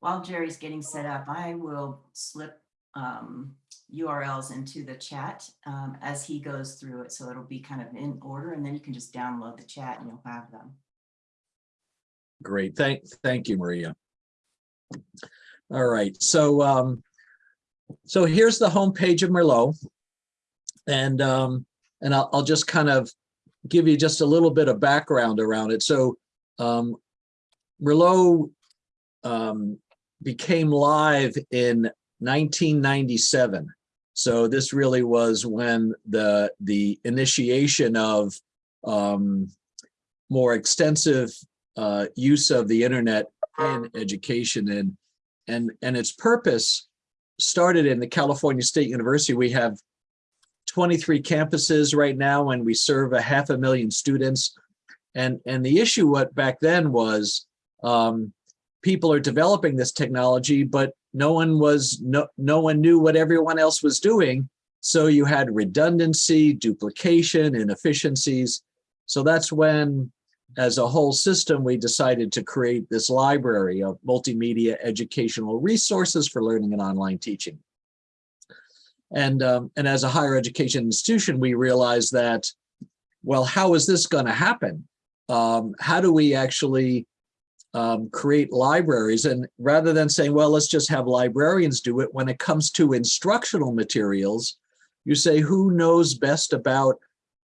while Jerry's getting set up, I will slip um, URLs into the chat um, as he goes through it. So it'll be kind of in order and then you can just download the chat and you'll have them. Great. Thank, thank you, Maria. All right. So, um, so here's the homepage of Merlot. And, um, and I'll, I'll just kind of give you just a little bit of background around it. So, um, Merlot, um, became live in 1997. So this really was when the, the initiation of, um, more extensive uh, use of the internet in education and and and its purpose started in the California State University. We have 23 campuses right now and we serve a half a million students. And and the issue what back then was um, people are developing this technology, but no one was no no one knew what everyone else was doing. So you had redundancy, duplication, inefficiencies. So that's when as a whole system, we decided to create this library of multimedia educational resources for learning and online teaching. And, um, and as a higher education institution, we realized that, well, how is this going to happen? Um, how do we actually um, create libraries? And rather than saying, well, let's just have librarians do it, when it comes to instructional materials, you say, who knows best about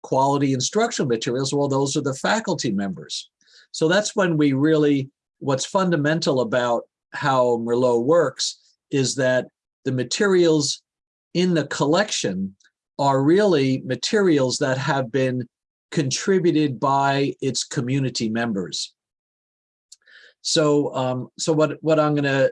quality instructional materials, well, those are the faculty members. So that's when we really, what's fundamental about how Merlot works is that the materials in the collection are really materials that have been contributed by its community members. So, um, so what, what I'm gonna,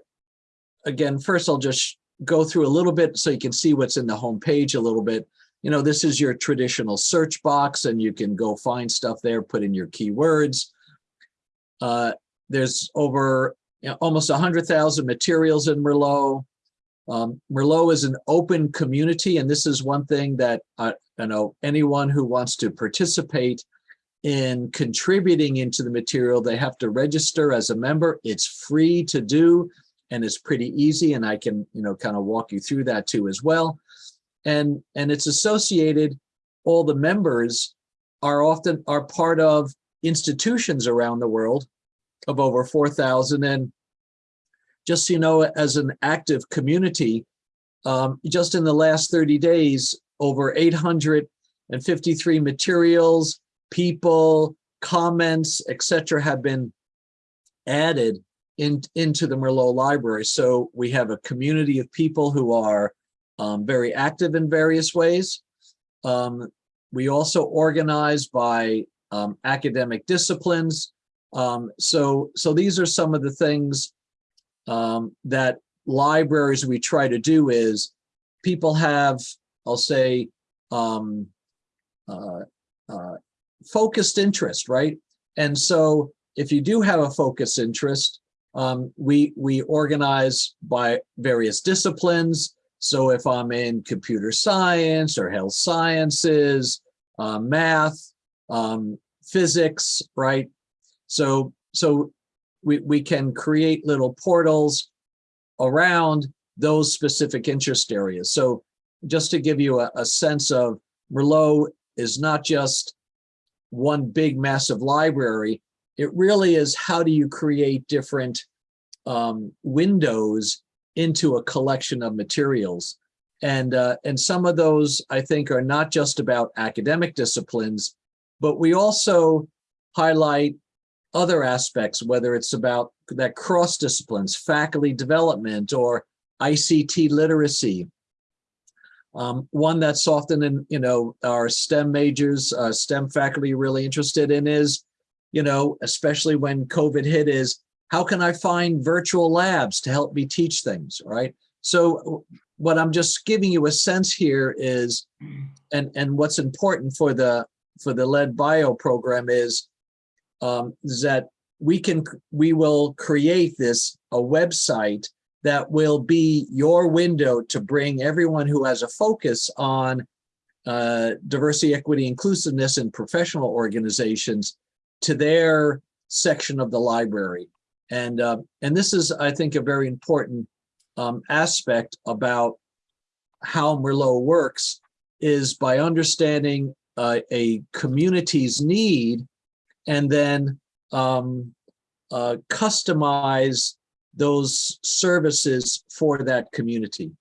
again, first I'll just go through a little bit so you can see what's in the home page a little bit you know, this is your traditional search box and you can go find stuff there, put in your keywords. Uh, there's over you know, almost 100,000 materials in Merlot. Um, Merlot is an open community, and this is one thing that I, I know anyone who wants to participate in contributing into the material, they have to register as a member. It's free to do, and it's pretty easy, and I can, you know, kind of walk you through that too as well and and it's associated all the members are often are part of institutions around the world of over 4,000 and just so you know as an active community um, just in the last 30 days over 853 materials people comments etc have been added in, into the Merlot library so we have a community of people who are um, very active in various ways. Um, we also organize by um, academic disciplines. Um, so, so these are some of the things um, that libraries we try to do is people have, I'll say, um, uh, uh, focused interest, right? And so if you do have a focused interest, um, we, we organize by various disciplines. So if I'm in computer science or health sciences, uh, math, um, physics, right? So, so we, we can create little portals around those specific interest areas. So just to give you a, a sense of Merlot is not just one big massive library, it really is how do you create different um, windows into a collection of materials. And, uh, and some of those, I think, are not just about academic disciplines, but we also highlight other aspects, whether it's about that cross disciplines, faculty development, or ICT literacy. Um, one that's often in, you know, our STEM majors, uh, STEM faculty really interested in is, you know, especially when COVID hit is how can I find virtual labs to help me teach things, right? So what I'm just giving you a sense here is, and, and what's important for the for the lead bio program is, um, is that we can we will create this a website that will be your window to bring everyone who has a focus on uh, diversity, equity, inclusiveness in professional organizations to their section of the library. And, uh, and this is, I think, a very important um, aspect about how Merlot works is by understanding uh, a community's need and then um, uh, customize those services for that community.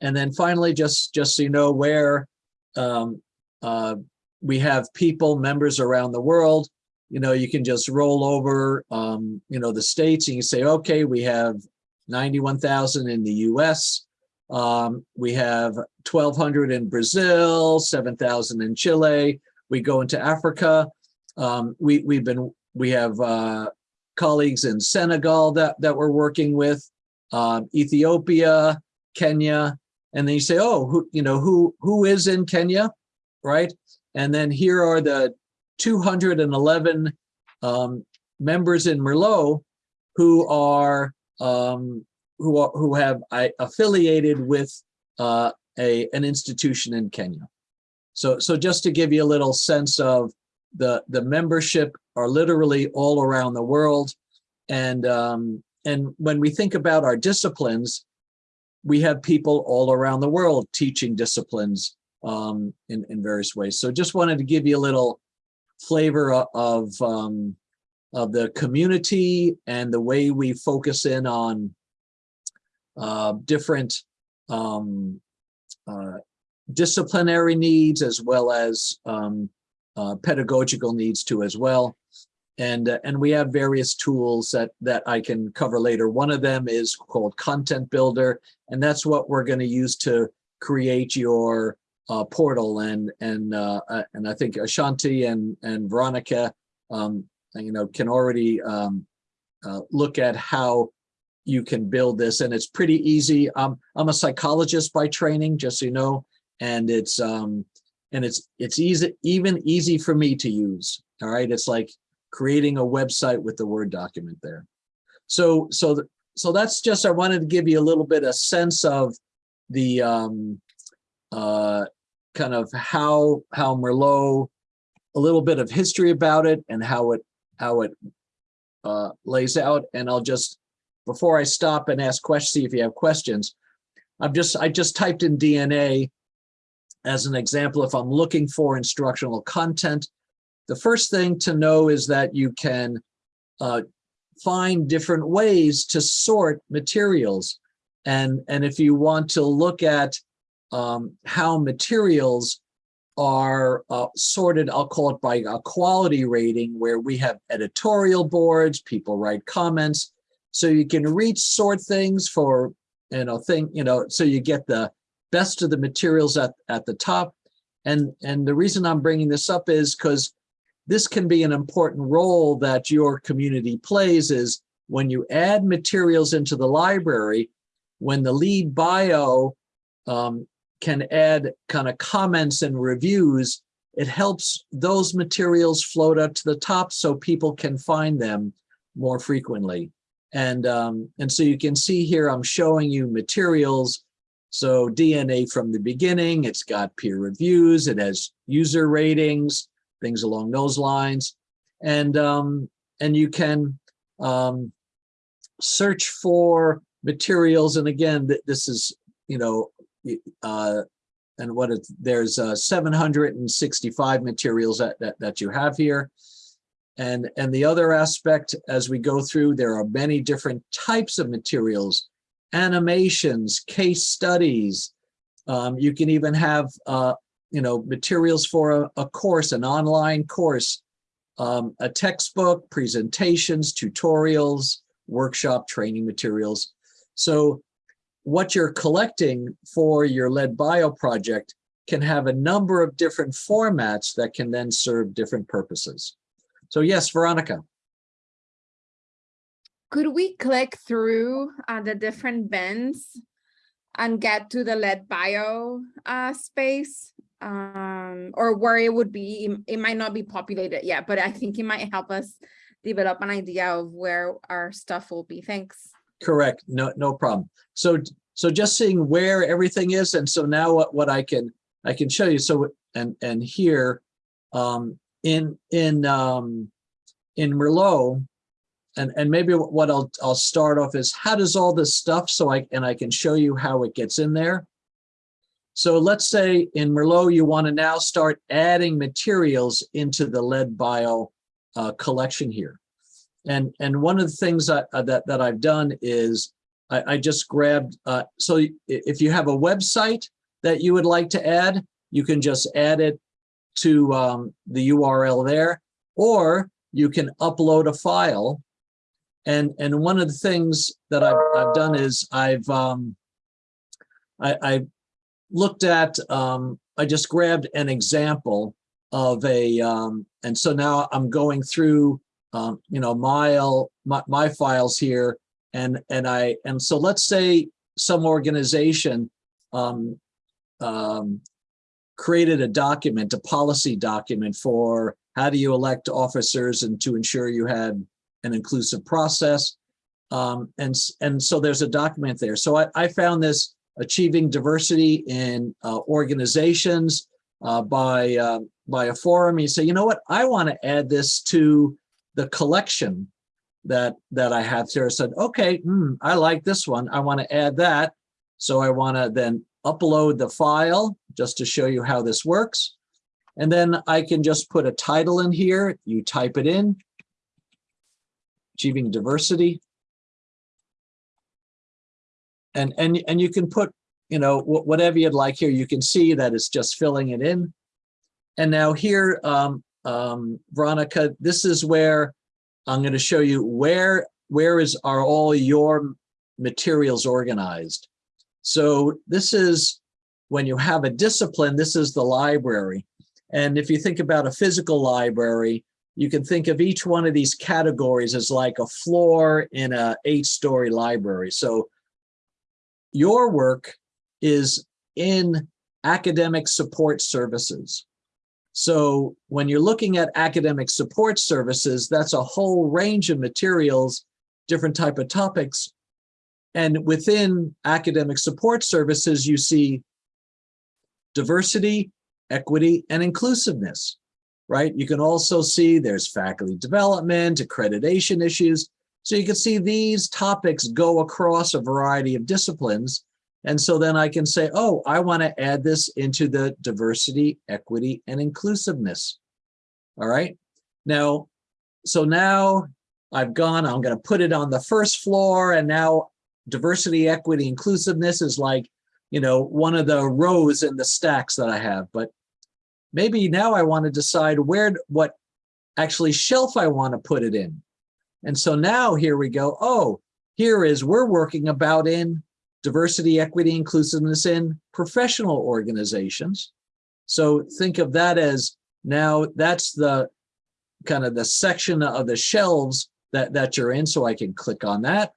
And then finally, just, just so you know where um, uh, we have people, members around the world, you know, you can just roll over, um, you know, the states and you say, okay, we have 91,000 in the US. Um, we have 1,200 in Brazil, 7,000 in Chile. We go into Africa. Um, we, we've been, we have uh, colleagues in Senegal that, that we're working with, um, Ethiopia, Kenya, and then you say, oh, who, you know, who, who is in Kenya, right? And then here are the 211 um, members in Merlot who are um, who are who have I, affiliated with uh, a an institution in Kenya. So so just to give you a little sense of the the membership are literally all around the world, and um, and when we think about our disciplines, we have people all around the world teaching disciplines um, in in various ways. So just wanted to give you a little flavor of um, of the community and the way we focus in on uh, different um, uh, disciplinary needs as well as um, uh, pedagogical needs too as well. And, uh, and we have various tools that, that I can cover later. One of them is called Content Builder, and that's what we're going to use to create your uh, portal. And, and, uh, uh, and I think Ashanti and, and Veronica, um, you know, can already um, uh, look at how you can build this and it's pretty easy. Um, I'm a psychologist by training, just so you know, and it's um, and it's it's easy, even easy for me to use. All right, it's like creating a website with the Word document there. So so th- so that's just I wanted to give you a little bit of sense of the um, uh, kind of how how Merlot, a little bit of history about it and how it how it uh, lays out. And I'll just before I stop and ask questions, see if you have questions. I'm just, I just typed in DNA as an example. If I'm looking for instructional content, the first thing to know is that you can uh, find different ways to sort materials. And, and if you want to look at um, how materials are uh, sorted, I'll call it by a quality rating, where we have editorial boards, people write comments, so you can reach sort things for you know thing you know so you get the best of the materials at at the top and and the reason i'm bringing this up is because this can be an important role that your community plays is when you add materials into the library when the lead bio um, can add kind of comments and reviews it helps those materials float up to the top so people can find them more frequently and, um, and so you can see here, I'm showing you materials. So DNA from the beginning, it's got peer reviews, it has user ratings, things along those lines. And, um, and you can um, search for materials. And again, this is, you know, uh, and what it, there's uh, 765 materials that, that, that you have here. And, and the other aspect, as we go through, there are many different types of materials, animations, case studies. Um, you can even have, uh, you know, materials for a, a course, an online course, um, a textbook, presentations, tutorials, workshop training materials. So what you're collecting for your lead bio project can have a number of different formats that can then serve different purposes. So yes, Veronica. Could we click through uh, the different bins and get to the lead bio uh, space? Um, or where it would be, it- might not be populated yet, but I think it might help us develop an idea of where our stuff will be. Thanks. Correct. No, no problem. So, so just seeing where everything is. And so now what, what I can, I can show you. So, and, and here, um, in, in, um, in Merlot, and, and maybe what I'll, I'll start off is how does all this stuff, so I, and I can show you how it gets in there. So let's say in Merlot, you want to now start adding materials into the lead bio uh, collection here. And, and one of the things that, uh, that, that I've done is I, I just grabbed, uh, so if you have a website that you would like to add, you can just add it to um, the URL there, or you can upload a file. And, and one of the things that I've, I've done is I've, um, I, I looked at, um, I just grabbed an example of a, um, and so now I'm going through, um, you know, my, my, my files here. And, and I, and so let's say some organization, um, um, created a document, a policy document for how do you elect officers and to ensure you had an inclusive process. Um, and, and so there's a document there. So I, I found this achieving diversity in uh, organizations uh, by, uh, by a forum. You say, you know what, I want to add this to the collection that, that I have here. I said, okay, hmm, I like this one. I want to add that. So I want to then upload the file just to show you how this works. And then I can just put a title in here. You type it in. Achieving diversity. And, and, and you can put, you know, wh- whatever you'd like here. You can see that it's just filling it in. And now here, um, um, Veronica, this is where I'm going to show you where, where is, are all your materials organized. So this is when you have a discipline, this is the library. And if you think about a physical library, you can think of each one of these categories as like a floor in a eight-story library. So your work is in academic support services. So when you're looking at academic support services, that's a whole range of materials, different type of topics. And within academic support services, you see diversity, equity, and inclusiveness, right? You can also see there's faculty development, accreditation issues. So you can see these topics go across a variety of disciplines. And so then I can say, oh, I want to add this into the diversity, equity, and inclusiveness. All right. Now, so now I've gone, I'm going to put it on the first floor and now diversity, equity, inclusiveness is like, you know, one of the rows in the stacks that I have. But maybe now I want to decide where, what actually shelf I want to put it in. And so now here we go. Oh, here is we're working about in diversity, equity, inclusiveness in professional organizations. So think of that as now that's the kind of the section of the shelves that, that you're in. So I can click on that.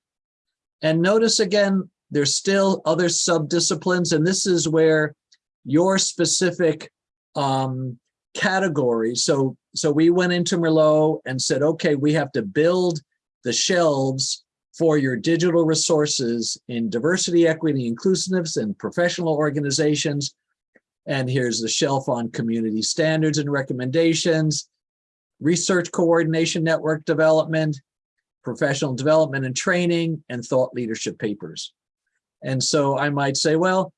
And notice again, there's still other sub-disciplines, and this is where your specific um, category. So, so we went into Merlot and said, okay, we have to build the shelves for your digital resources in diversity, equity, inclusiveness, and professional organizations. And here's the shelf on community standards and recommendations, research coordination network development, professional development and training, and thought leadership papers. And so I might say, well,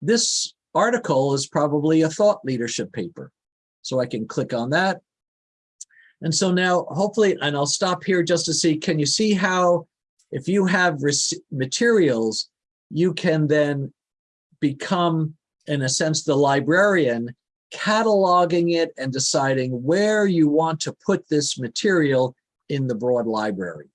this article is probably a thought leadership paper. So I can click on that. And so now hopefully, and I'll stop here just to see, can you see how if you have materials, you can then become, in a sense, the librarian, cataloging it and deciding where you want to put this material in the broad library.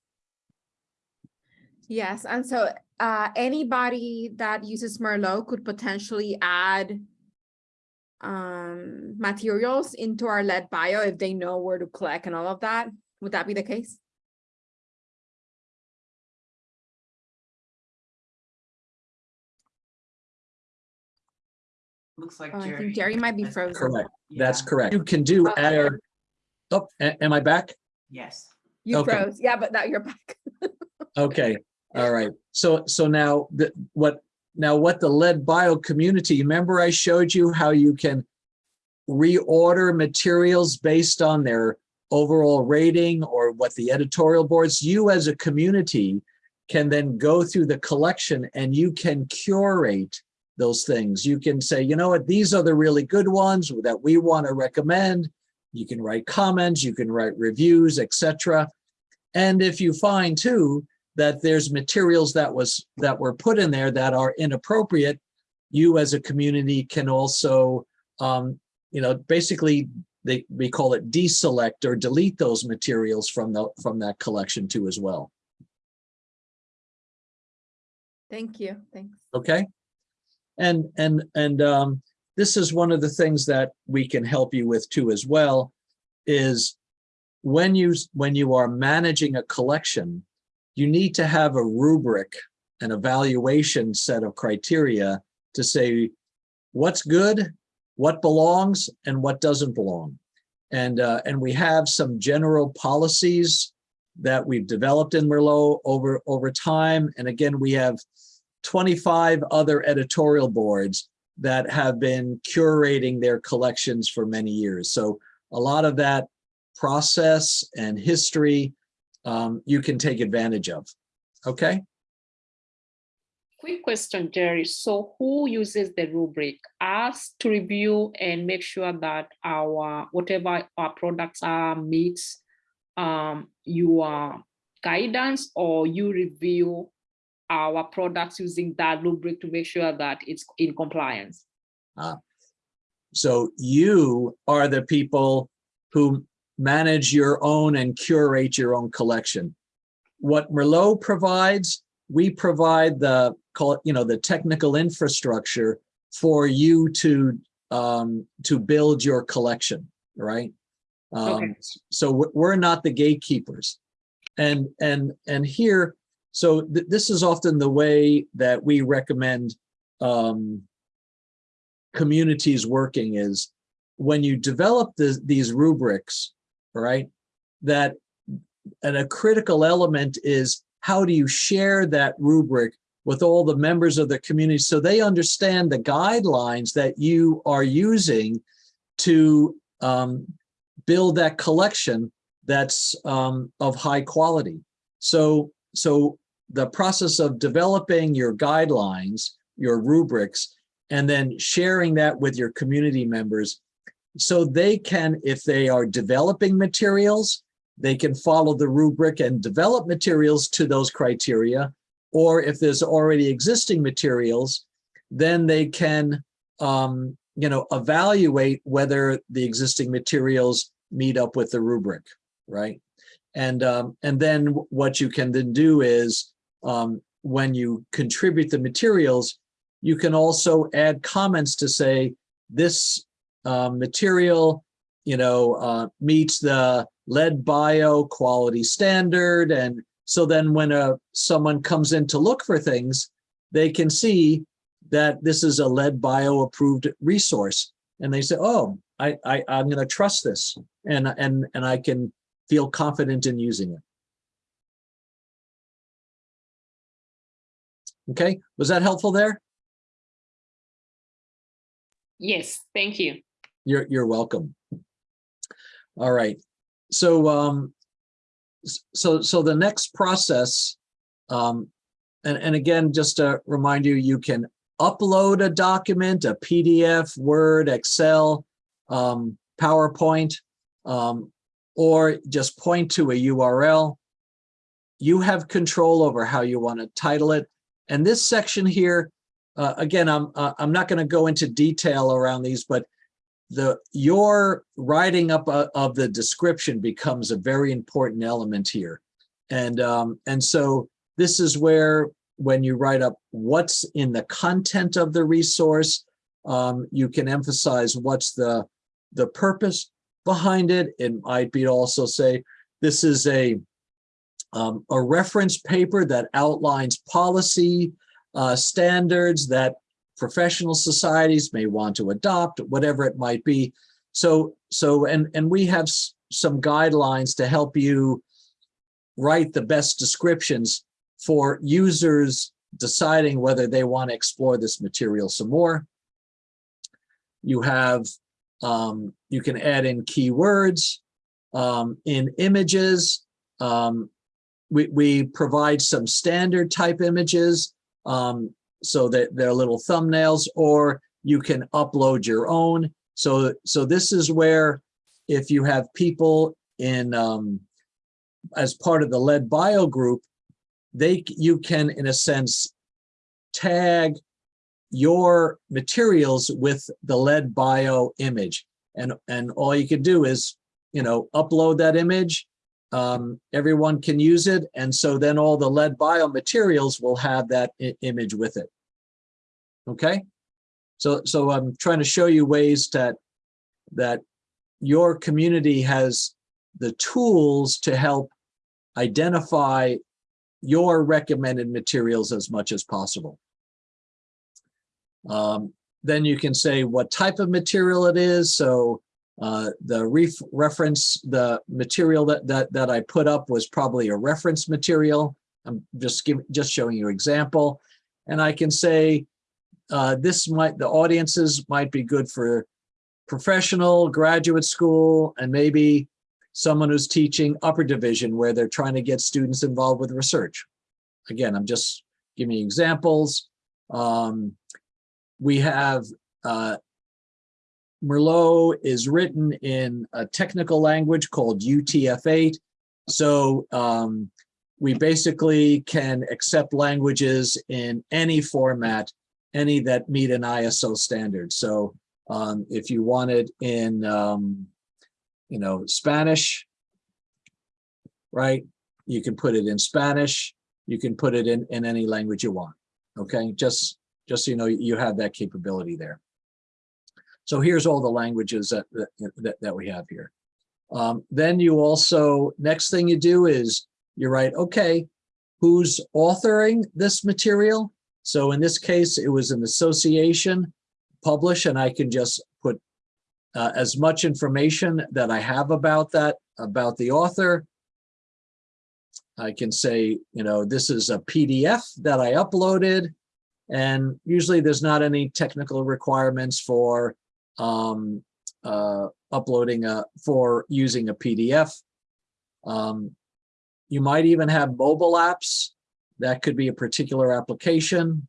Yes, and so uh, anybody that uses Merlot could potentially add um, materials into our lead bio if they know where to collect and all of that. Would that be the case? Looks like Oh, I Jerry. think Jerry might be frozen. Correct. That's correct. You can do Oh. air. Oh, am I back? Yes. You Okay. froze. Yeah, but now you're back. Okay, all right. So, so now the, what, now what the lead bio community, remember I showed you how you can reorder materials based on their overall rating or what the editorial boards, you as a community can then go through the collection and you can curate those things. You can say, you know what, these are the really good ones that we want to recommend. You can write comments, you can write reviews, etc. And if you find too that there's materials that was that were put in there that are inappropriate, you as a community can also, um, you know, basically they we call it deselect or delete those materials from the from that collection too as well. Thank you, thanks. Okay. And, and, and um, this is one of the things that we can help you with too as well, is when you, when you are managing a collection, you need to have a rubric, an evaluation set of criteria to say what's good, what belongs, and what doesn't belong. And, uh, and we have some general policies that we've developed in Merlot over, over time. And again, we have 25 other editorial boards that have been curating their collections for many years. So a lot of that process and history um, you can take advantage of. Okay, Quick question, Jerry. So who uses the rubric? Us to review and make sure that our, whatever our products are meets um, your guidance or you review our products using that rubric to make sure that it's in compliance? so you are the people who manage your own and curate your own collection. What Merlot provides, we provide the call it, you know, the technical infrastructure for you to um, to build your collection, right? Um, Okay. So we're- not the gatekeepers, and and and here, so th this is often the way that we recommend um, communities working is when you develop the, these rubrics, right? That and a critical element is how do you share that rubric with all the members of the community so they understand the guidelines that you are using to um, build that collection that's um, of high quality. So, so the process of developing your guidelines, your rubrics, and then sharing that with your community members so they can, if they are developing materials, they can follow the rubric and develop materials to those criteria. Or if there's already existing materials, then they can, um, you know, evaluate whether the existing materials meet up with the rubric, right? And, um, and then what you can then do is um, when you contribute the materials, you can also add comments to say, this uh, material, you know, uh, meets the lead bio quality standard. And so then when a, someone comes in to look for things, they can see that this is a lead bio approved resource. And they say, oh, I, I, I'm going to trust this and, and, and I can feel confident in using it. Okay, was that helpful there? Yes, thank you. You're, you're welcome. All right, so, um, so, so the next process, um, and, and again, just to remind you, you can upload a document, a PDF, Word, Excel, um, PowerPoint, um, or just point to a URL. You have control over how you want to title it. And this section here, uh, again, I'm, uh, I'm not going to go into detail around these, but the your writing up uh, of the description becomes a very important element here. And um, and so this is where when you write up what's in the content of the resource, um, you can emphasize what's the the purpose behind it. It might be to also say this is a um, a reference paper that outlines policy uh, standards that professional societies may want to adopt, whatever it might be. So, so, and, and we have some guidelines to help you write the best descriptions for users deciding whether they want to explore this material some more. You have, um, you can add in keywords. Um, in images, um, we, we provide some standard type images um, so that they're little thumbnails, or you can upload your own. So, so this is where if you have people in, um, as part of the lead bio group, they, you can, in a sense, tag your materials with the lead bio image. And, and all you can do is, you know, upload that image. Um, everyone can use it. And so then all the lead bio materials will have that image with it. Okay? So, so I'm trying to show you ways that, that your community has the tools to help identify your recommended materials as much as possible. Um, then you can say what type of material it is. So uh, the ref reference, the material that, that, that I put up was probably a reference material. I'm just giving, just showing you example. And I can say, uh, this might, the audiences might be good for professional, graduate school, and maybe someone who's teaching upper division where they're trying to get students involved with research. Again, I'm just giving examples. Um, we have uh, Merlot is written in a technical language called UTF-8. So um, we basically can accept languages in any format, any that meet an ISO standard. So um, if you want it in, um, you know, Spanish, right? You can put it in Spanish. You can put it in, in any language you want. Okay, just, just so you know, you have that capability there. So here's all the languages that, that, that, we have here. Um, then you also, next thing you do is you write, okay, who's authoring this material? So in this case, it was an association publish, and I can just put uh, as much information that I have about that, about the author. I can say, you know, this is a PDF that I uploaded, and usually there's not any technical requirements for um, uh, uploading a, for using a PDF. Um, you might even have mobile apps. That could be a particular application.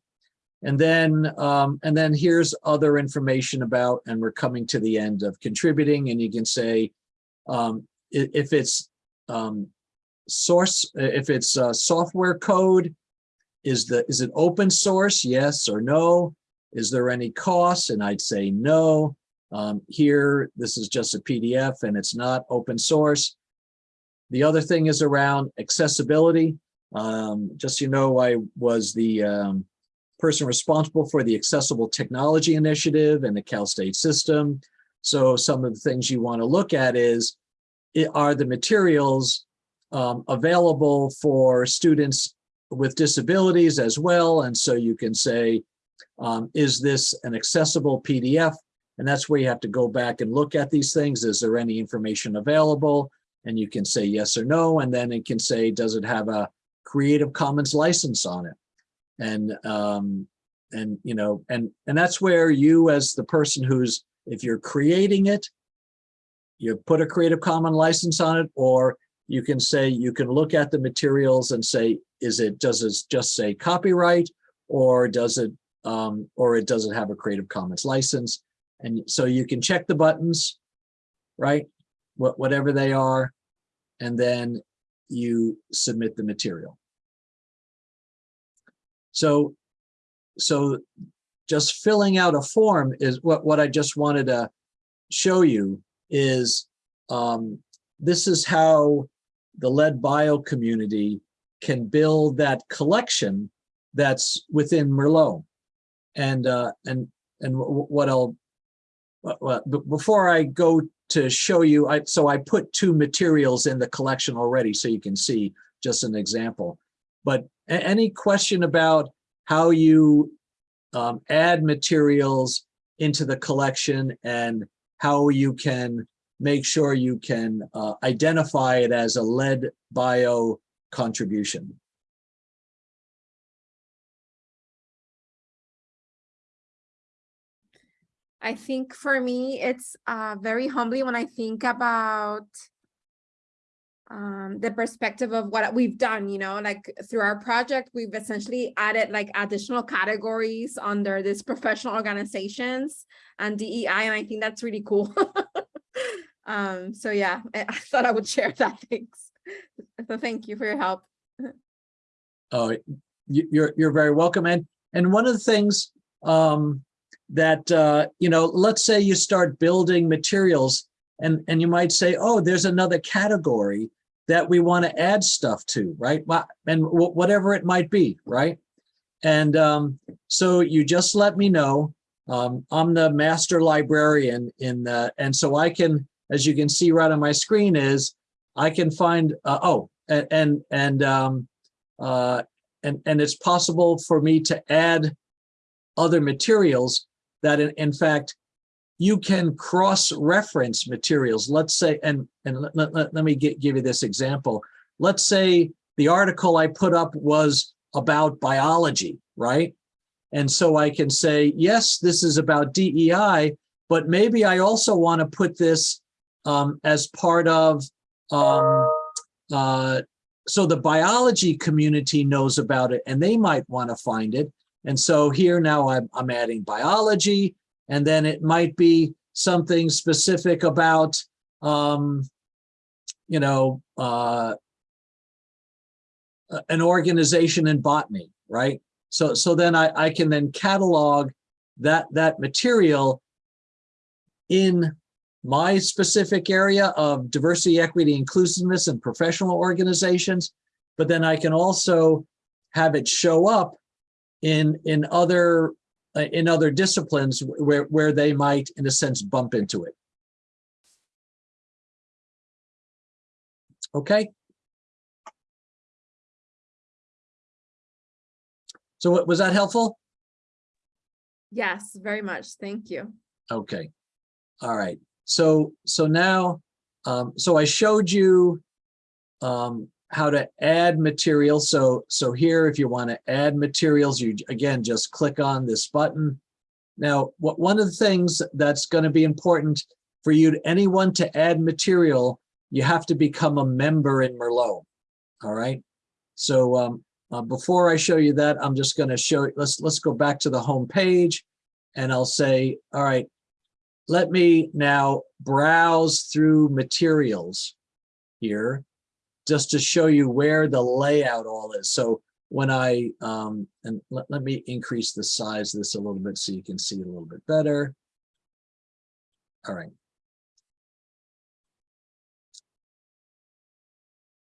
And then, um, and then here's other information about, and we're coming to the end of contributing, and you can say, um, if it's um, source, if it's uh, software code, is the, is it open source? Yes or no? Is there any cost? And I'd say no. Um, here, this is just a PDF and it's not open source. The other thing is around accessibility. Um, just so you know, I was the um, person responsible for the Accessible Technology Initiative and the Cal State system. So some of the things you want to look at is, are the materials um, available for students with disabilities as well? And so you can say, um, is this an accessible PDF? And that's where you have to go back and look at these things. Is there any information available? And you can say yes or no, and then it can say, does it have a Creative Commons license on it? And, um, and, you know, and, and that's where you as the person who's, if you're creating it, you put a Creative Commons license on it, or you can say, you can look at the materials and say, is it, does it just say copyright? Or does it, um, or it doesn't have a Creative Commons license? And so you can check the buttons, right? What, whatever they are, and then you submit the material. So, so just filling out a form is what, what I just wanted to show you is um, this is how the lead bio community can build that collection that's within Merlot. And, uh, and, and what I'll, before I go to show you, I, so I put two materials in the collection already, so you can see just an example. But any question about how you um, add materials into the collection and how you can make sure you can uh, identify it as a lead bio contribution. I think for me, it's uh, very humbling when I think about um, the perspective of what we've done, you know, like through our project, we've essentially added like additional categories under this professional organizations and DEI, and I think that's really cool. um, so yeah, I, I thought I would share that. Thanks. So thank you for your help. Oh, you, you're, you're very welcome. And, and one of the things um, that, uh, you know, let's say you start building materials and, and you might say, oh, there's another category that we want to add stuff to, right? And whatever it might be, right? And um, so you just let me know. Um, I'm the master librarian in the, and so I can, as you can see right on my screen is, I can find, uh, oh, a- and, and, um, uh, and, and it's possible for me to add other materials that in, in fact, you can cross-reference materials. Let's say, and, and let, let- let, me gi- give you this example. Let's say the article I put up was about biology, right? And so I can say, yes, this is about DEI, but maybe I also want to put this um, as part of, um, uh, so the biology community knows about it and they might want to find it. And so here now I'm, I'm adding biology and then it might be something specific about, um, you know, uh, an organization in botany, right? So, so then I, I can then catalog that, that material in my specific area of diversity, equity, inclusiveness and professional organizations. But then I can also have it show up in, in other, in other disciplines where, where they might, in a sense, bump into it. Okay. So was that helpful? Yes, very much. Thank you. Okay. All right. So, so now, um, so I showed you um, how to add material. So, so here, if you want to add materials, you again, just click on this button. Now, what, one of the things that's going to be important for you, anyone to add material, you have to become a member in Merlot. All right. So, um, uh, before I show you that, I'm just going to show, let's, let's go back to the home page and I'll say, all right, let me now browse through materials here just to show you where the layout all is. So when I, um, and let, let me increase the size of this a little bit so you can see a little bit better. All right.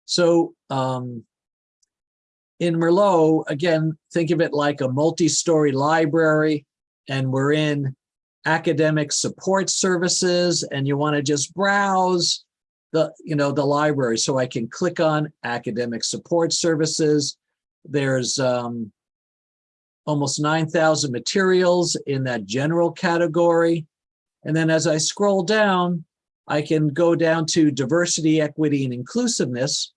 So um, in Merlot, again, think of it like a multi-story library and we're in academic support services and you want to just browse the, you know, the library. So I can click on academic support services. There's um, almost 9,000 materials in that general category. And then as I scroll down, I can go down to diversity, equity, and inclusiveness.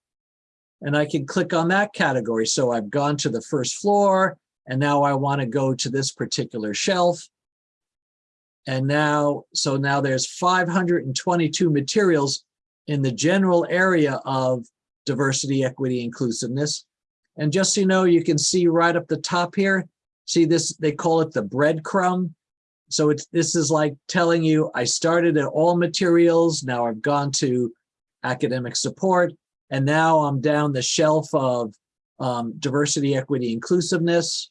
And I can click on that category. So I've gone to the first floor and now I want to go to this particular shelf. And now, so now there's 522 materials in the general area of diversity, equity, inclusiveness. And just so you know, you can see right up the top here, see this, they call it the breadcrumb. So it's, this is like telling you, I started at all materials, now I've gone to academic support, and now I'm down the shelf of um, diversity, equity, inclusiveness.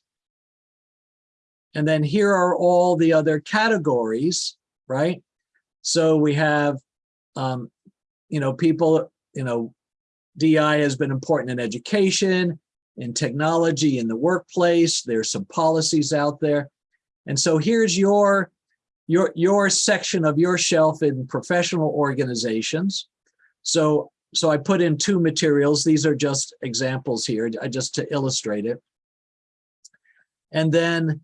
And then here are all the other categories, right? So we have, um, you know, people, you know, DI has been important in education, in technology, in the workplace. There's some policies out there. And so here's your, your, your section of your shelf in professional organizations. So, so I put in two materials. These are just examples here, uh, just to illustrate it. And then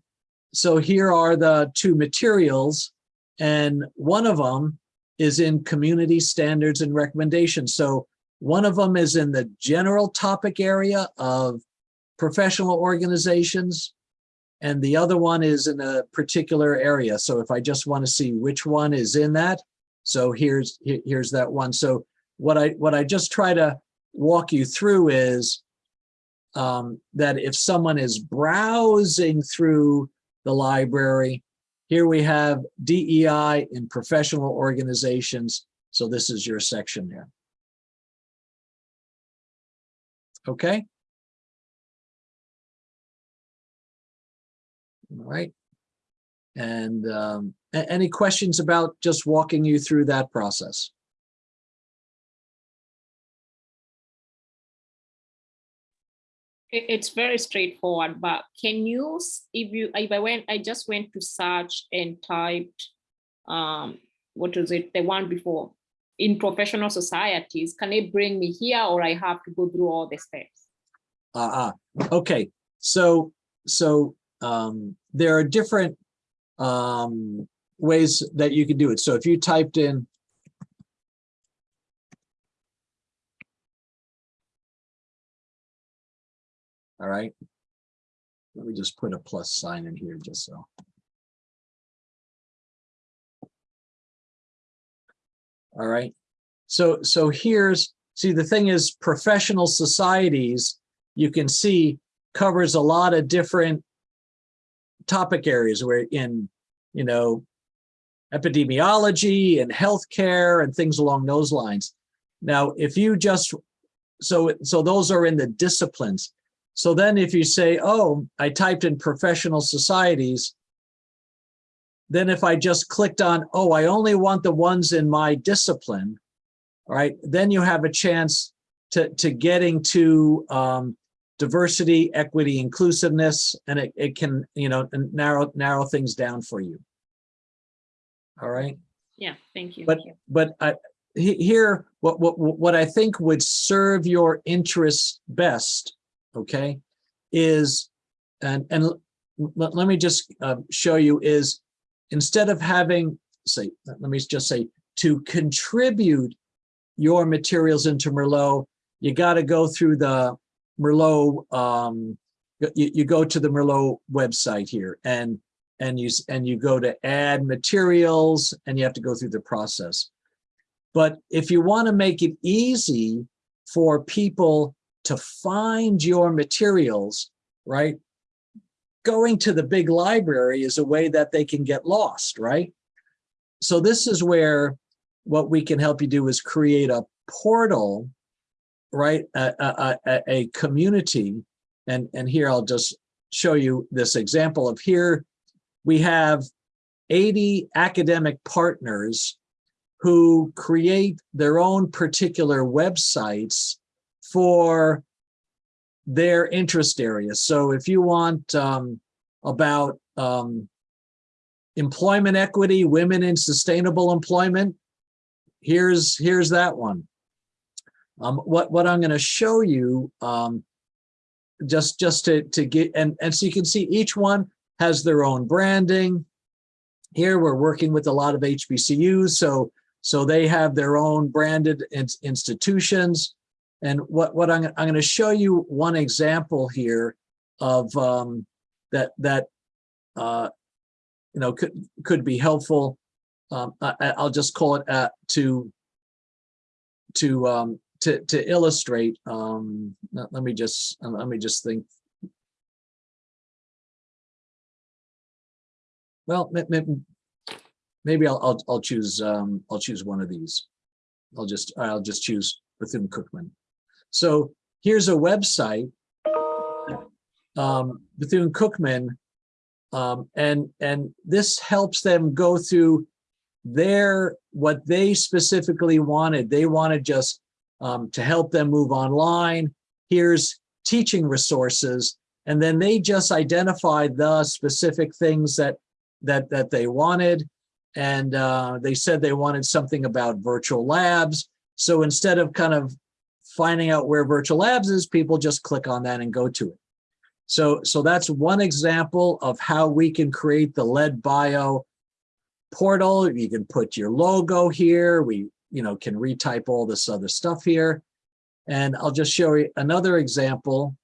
so here are the two materials, and one of them is in community standards and recommendations. So one of them is in the general topic area of professional organizations, and the other one is in a particular area. So if I just want to see which one is in that, so here's here's that one. So what I, what I just try to walk you through is um, that if someone is browsing through the library, here we have DEI in professional organizations. So this is your section there. Okay. All right. And um, any questions about just walking you through that process? It's very straightforward, but can you, if you, if I went, I just went to search and typed, um, what was it, the one before, in professional societies, can it bring me here or I have to go through all the steps? Ah, ah, okay, so, so, um, there are different, um, ways that you can do it. So if you typed in. All right. Let me just put a plus sign in here just so. All right, so, so here's, see, the thing is, professional societies you can see covers a lot of different topic areas where in, you know, epidemiology and healthcare and things along those lines. Now, if you just, so, so those are in the disciplines. So then if you say, oh, I typed in professional societies, then if I just clicked on, oh, I only want the ones in my discipline, right, then you have a chance to, to getting to um, diversity, equity, inclusiveness, and it, it can, you know, narrow, narrow things down for you. All right, Yeah, thank you. but, but I, here, what, what, what I think would serve your interests best, okay, is, and, and let, let me just uh, show you is, instead of having, say, let me just say, to contribute your materials into Merlot, you got to go through the Merlot, um, you, you go to the Merlot website here and, and you, and you go to add materials and you have to go through the process. But if you want to make it easy for people to find your materials, right? Going to the big library is a way that they can get lost, right? So this is where what we can help you do is create a portal, right? A, a, a, community. And, and here I'll just show you this example of here. We have 80 academic partners who create their own particular websites for their interest areas. So if you want um, about um, employment equity, women in sustainable employment, here's here's that one. Um, what what I'm going to show you um, just just to to get and and so you can see each one has their own branding. Here we're working with a lot of HBCUs, so so they have their own branded ins- institutions. And what what I'm I'm going to show you one example here of um, that that uh, you know could could be helpful. Um, I, I- I'll just call it uh, to to um, to to illustrate. Um, let, me just let me just think. Well, may- may- maybe I'll I'll I'll choose um, I'll choose one of these. I'll just I'll just choose Bethune Cookman. So here's a website, um, Bethune Cookman, um, and and this helps them go through their what they specifically wanted. They wanted just um, to help them move online. Here's teaching resources, and then they just identified the specific things that that that they wanted, and uh, they said they wanted something about virtual labs. So instead of kind of finding out where virtual labs is, people just click on that and go to it. So, so that's one example of how we can create the lead bio portal. You can put your logo here. We, you know, can retype all this other stuff here. And I'll just show you another example.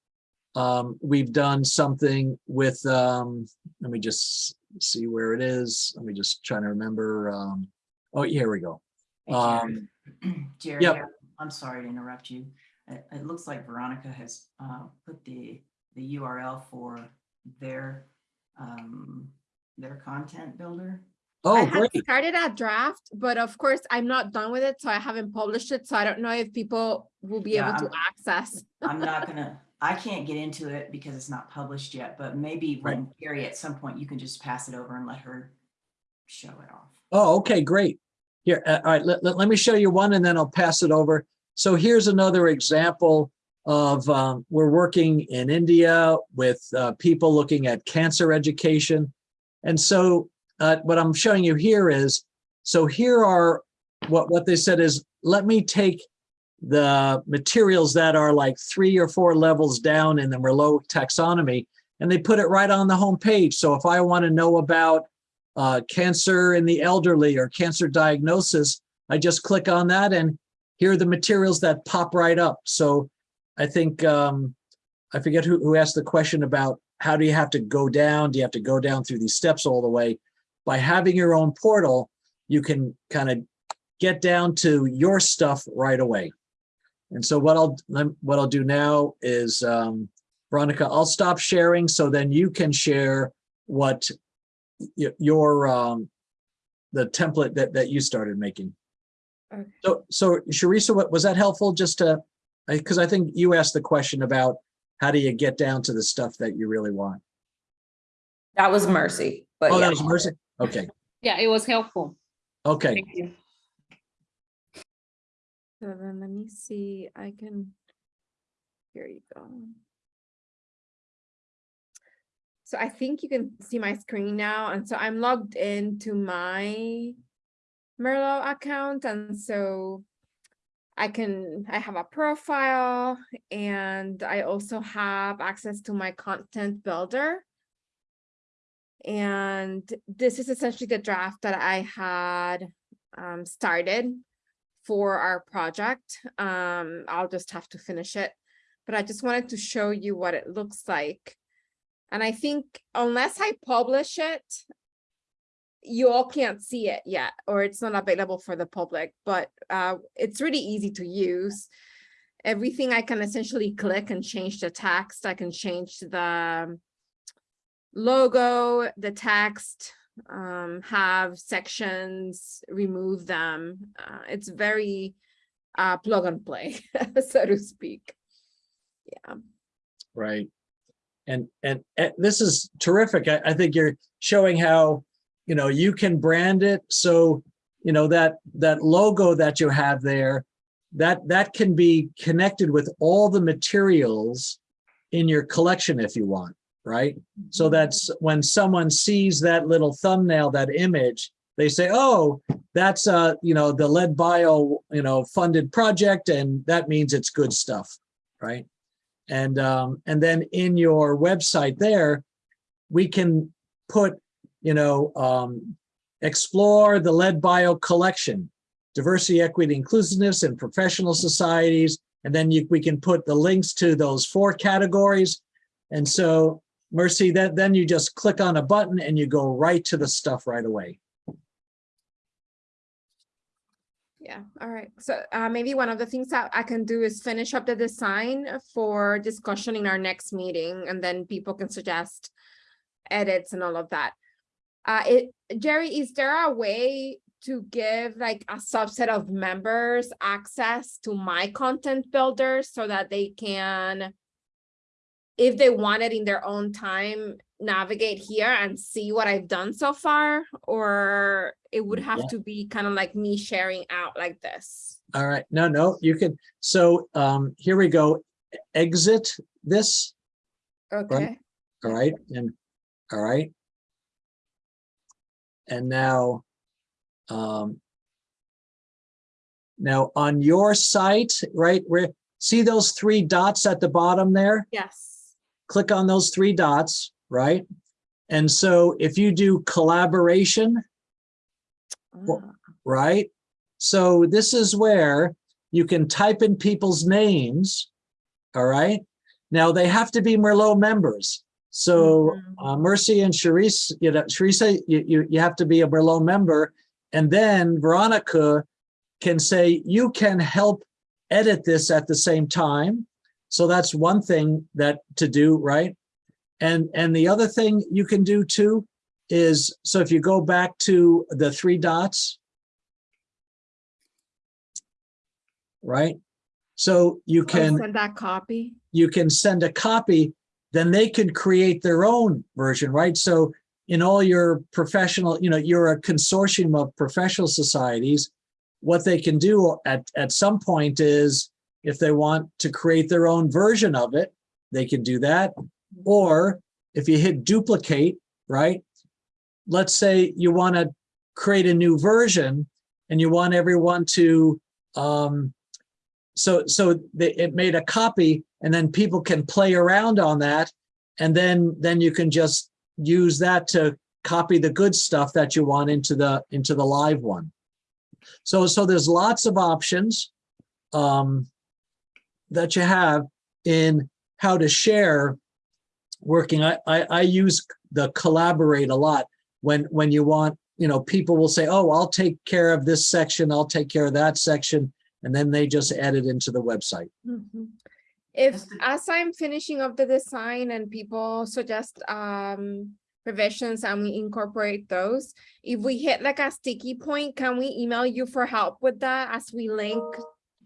Um, we've done something with, um, let me just see where it is. Let me just try to remember. Um, oh, here we go. Hey. Um, Jerry, yep. Our- I'm sorry to interrupt you. It, it looks like Veronica has, uh, put the, the URL for their, um, their content builder. Oh, I great. started a draft, but of course I'm not done with it, so I haven't published it. So I don't know if people will be Yeah, able to I'm- access. I'm not gonna, I can't get into it because it's not published yet, but maybe when Carrie, at some point, you can just pass it over and let her show it off. Oh, okay, great. Here, uh, all right, let, let, let me show you one and then I'll pass it over. So here's another example of, um, we're working in India with, uh, people looking at cancer education. And so, uh, what I'm showing you here is, so here are, what, what they said is, let me take the materials that are like three or four levels down in the Merlot taxonomy, and they put it right on the home page. So if I want to know about uh, cancer in the elderly or cancer diagnosis, I just click on that and here are the materials that pop right up. So I think, um, I forget who, who asked the question about how do you have to go down? Do you have to go down through these steps all the way? By having your own portal, you can kind of get down to your stuff right away. And so what I'll, what I'll do now is, um, Veronica, I'll stop sharing so then you can share what your, um, the template that, that you started making. Okay. So, so Sharice, what, was that helpful just to, because I think you asked the question about how do you get down to the stuff that you really want? That was Mercy, but Oh, yeah. that was Mercy? Okay, Yeah, it was helpful. okay. Thank you. So then let me see, I can, here you go. So I think you can see my screen now, and so I'm logged into my Merlot account, and so I can, I have a profile, and I also have access to my content builder. And this is essentially the draft that I had um, started for our project. Um, I'll just have to finish it, but I just wanted to show you what it looks like. And I think unless I publish it, you all can't see it yet, or it's not available for the public, but uh, it's really easy to use. Everything I can essentially click and change the text. I can change the logo, the text, um, have sections, remove them. Uh, it's very uh, plug and play, so to speak. Yeah. Right. And, and, and this is terrific. I, I think you're showing how, you know, you can brand it. So, you know, that, that logo that you have there, that, that can be connected with all the materials in your collection if you want, right? So that's when someone sees that little thumbnail, that image, they say, oh, that's, uh, you know, the lead bio, you know, funded project, and that means it's good stuff, right? And, um, and then in your website there, we can put, you know, um, explore the lead bio collection, diversity, equity, inclusiveness and professional societies. And then you, we can put the links to those four categories. And so Mercy, that then you just click on a button and you go right to the stuff right away. Yeah, all right. So uh, maybe one of the things that I can do is finish up the design for discussion in our next meeting, and then people can suggest edits and all of that. Uh, it, Jerry, is there a way to give like a subset of members access to my content builder so that they can, if they wanted in their own time, navigate here and see what I've done so far? Or it would have Yeah. to be kind of like me sharing out like this? All right, no, no, you can, so um, here we go. Exit this, Okay, all right, and, all right. And now, um, now on your site, right, where, see those three dots at the bottom there? yes. Click on those three dots, right? And so if you do collaboration, Ah, right? So this is where you can type in people's names, all right? Now they have to be Merlot members. So Mhm. uh, Mercy and Sharice, you know, Sharice, you, you, you have to be a Merlot member. And then Veronica can say, you can help edit this at the same time. So that's one thing that to do, right? And, and the other thing you can do too is, so if you go back to the three dots, right? So you Or can, Send that copy. you can send a copy, then they can create their own version, right? So in all your professional, you know, you're a consortium of professional societies. What they can do at, at some point is if they want to create their own version of it, they can do that. Or if you hit duplicate, right? Let's say you want to create a new version and you want everyone to, um, so, so they, it made a copy and then people can play around on that. And then, then you can just use that to copy the good stuff that you want into the, into the live one. So, so there's lots of options um, that you have in how to share working. I, I, I use the collaborate a lot when, when you want, you know, people will say, oh, I'll take care of this section. I'll take care of that section. And then they just add it into the website. Mhm. If, as I'm finishing up the design and people suggest um revisions and we incorporate those, if we hit like a sticky point, can we email you for help with that as we link,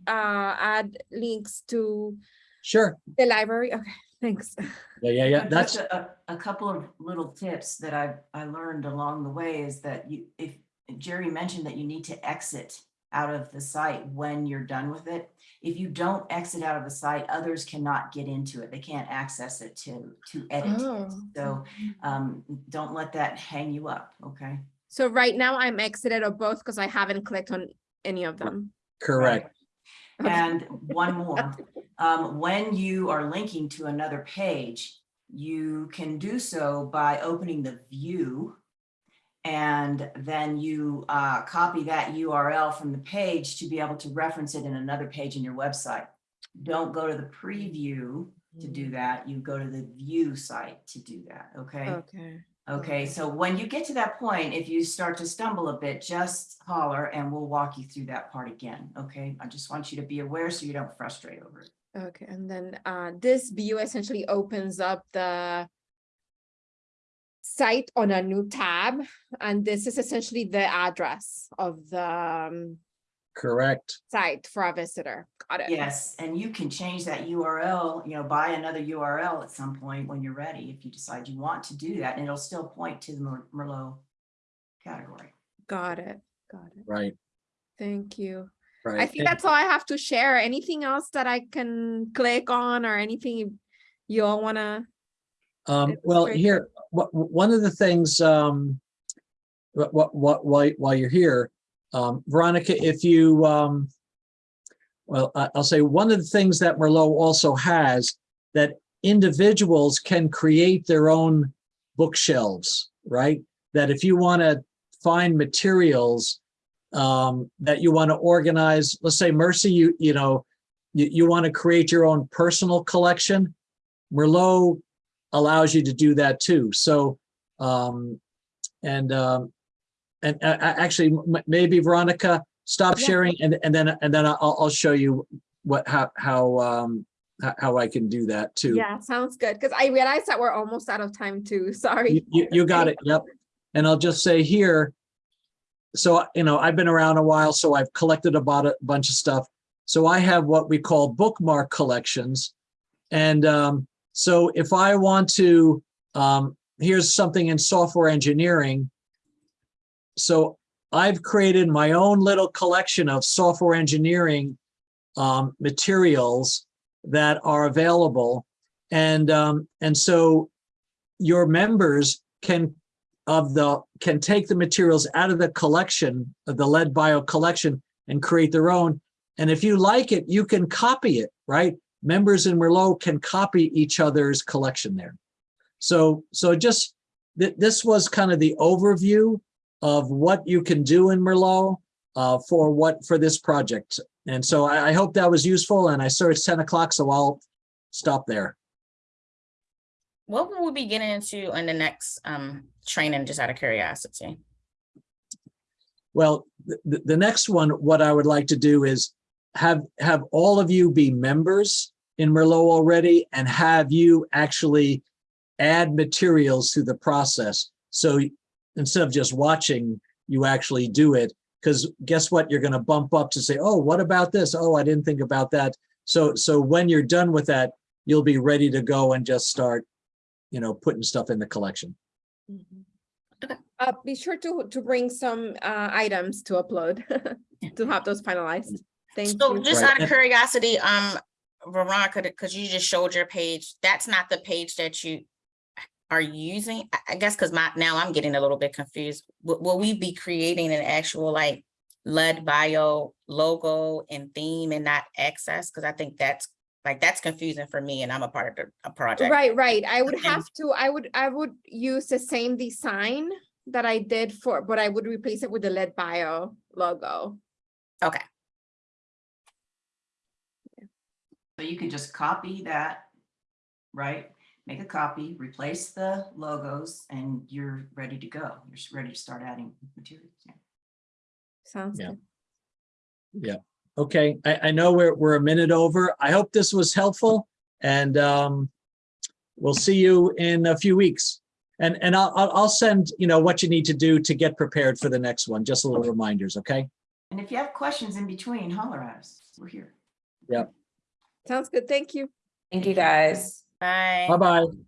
uh, add links to Sure. the library? Okay, thanks. Yeah, yeah, yeah. That's, just A, a couple of little tips that I, I learned along the way is that you, if Jerry mentioned that you need to exit out of the site when you're done with it. If you don't exit out of the site, others cannot get into it. They can't access it to, to edit it. Oh. So um, don't let that hang you up, okay? So right now I'm exited of both because I haven't clicked on any of them. correct. And one more, um, when you are linking to another page, you can do so by opening the view. And then you, uh, copy that URL from the page to be able to reference it in another page in your website. Don't go to the preview to do that. You go to the view site to do that, okay? Okay. Okay, so when you get to that point, if you start to stumble a bit, just holler and we'll walk you through that part again, okay? I just want you to be aware so you don't frustrate over it. Okay, and then uh this view essentially opens up the site on a new tab, and this is essentially the address of the um, Correct. site for a visitor. Got it. Yes, and you can change that URL, you know, buy another URL at some point when you're ready, if you decide you want to do that, and it'll still point to the Mer- Merlot category. Got it. Got it. Right. Thank you. Right. I think And- that's all I have to share. Anything else that I can click on or anything you- you all wanna? Um, It's well, great. here, what, one of the things, um, what, what, what, while, while you're here, um, Veronica, if you, um, well, I'll say one of the things that Merlot also has that individuals can create their own bookshelves, right? That if you want to find materials, um, that you want to organize, let's say Mercy, you, you know, you, you want to create your own personal collection. Merlot allows you to do that too. So, um, and, um, and uh, actually, maybe Veronica, stop Yeah. sharing and, and then, and then I'll, I'll show you what, how, how, um, how I can do that too. Yeah, sounds good. Cause I realized that we're almost out of time too. Sorry. You, you, you got it. Yep. And I'll just say here, so, you know, I've been around a while, so I've collected about a bunch of stuff. So I have what we call bookmark collections. And um, so if I want to, um, here's something in software engineering. So I've created my own little collection of software engineering um, materials that are available. And, um, and so your members can of the can take the materials out of the collection of the lead bio collection and create their own. And if you like it you can copy it right? Members in merlot can copy each other's collection there. So so just th this was kind of the overview of what you can do in merlot uh, for what for this project and so I, I hope that was useful and i saw it's 10 o'clock so i'll stop there What will we be getting into in the next um training, just out of curiosity? Well, the, the next one, what I would like to do is have, have all of you be members in Merlot already and have you actually add materials to the process. So instead of just watching, you actually do it. Because guess what? You're going to bump up to say, oh, what about this? Oh, I didn't think about that. So, so when you're done with that, you'll be ready to go and just start, you know, putting stuff in the collection. Uh, be sure to, to bring some, uh, items to upload, to have those finalized. Thank So you. just Right. out of curiosity, um, Veronica, because you just showed your page, that's not the page that you are using, I, I guess, because my, now I'm getting a little bit confused. Will, will we be creating an actual like lead bio logo and theme and not access? Because I think that's, like, that's confusing for me and I'm a part of the, a project. Right, right. I would have to, I would, I would use the same design that I did for, but I would replace it with the lead bio logo. Okay, So you can just copy that, right? Make a copy, replace the logos, and you're ready to go. You're ready to start adding materials. yeah. Sounds Yeah. good. Okay, I, I know we're, we're a minute over. I hope this was helpful and um, we'll see you in a few weeks. And, and I'll, I'll, I'll send, you know, what you need to do to get prepared for the next one, just a little reminders, okay? And if you have questions in between, holler at us. We're here. Yeah. Sounds good. Thank you. Thank you, guys. Bye. Bye-bye.